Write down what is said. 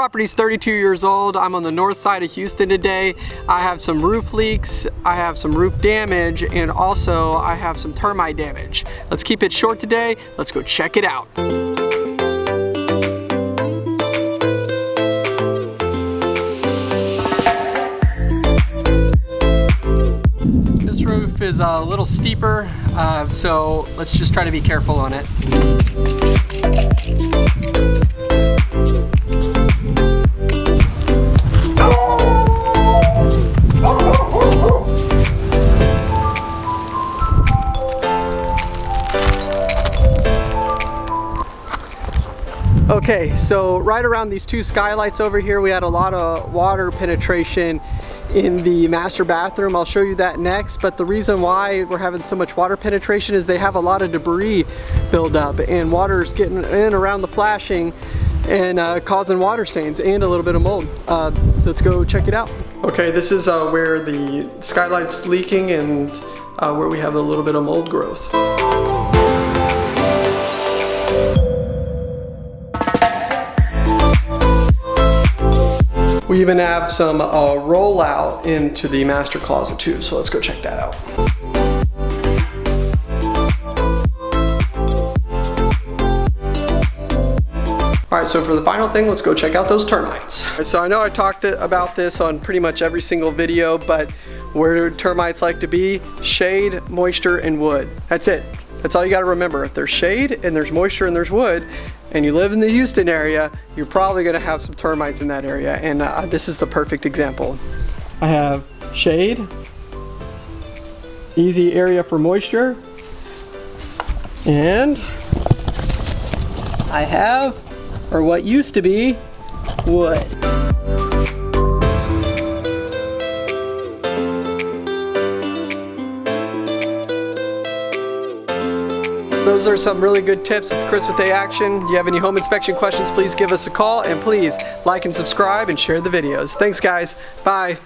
property's 32 years old. I'm on the north side of Houston today. I have some roof leaks, I have some roof damage, and also I have some termite damage. Let's keep it short today. Let's go check it out. This roof is a little steeper, uh, so let's just try to be careful on it. Okay, so right around these two skylights over here, we had a lot of water penetration in the master bathroom. I'll show you that next, but the reason why we're having so much water penetration is they have a lot of debris build up and water's getting in around the flashing and uh, causing water stains and a little bit of mold. Uh, let's go check it out. Okay, this is uh, where the skylight's leaking and uh, where we have a little bit of mold growth. We even have some uh, rollout into the master closet too, so let's go check that out. All right, so for the final thing, let's go check out those termites. So I know I talked about this on pretty much every single video, but where do termites like to be? Shade, moisture, and wood. That's it. That's all you gotta remember. If there's shade and there's moisture and there's wood, and you live in the Houston area, you're probably gonna have some termites in that area. And uh, this is the perfect example. I have shade, easy area for moisture, and I have, or what used to be, wood. Those are some really good tips with Chris with A Action. If you have any home inspection questions, please give us a call and please like and subscribe and share the videos. Thanks guys. Bye.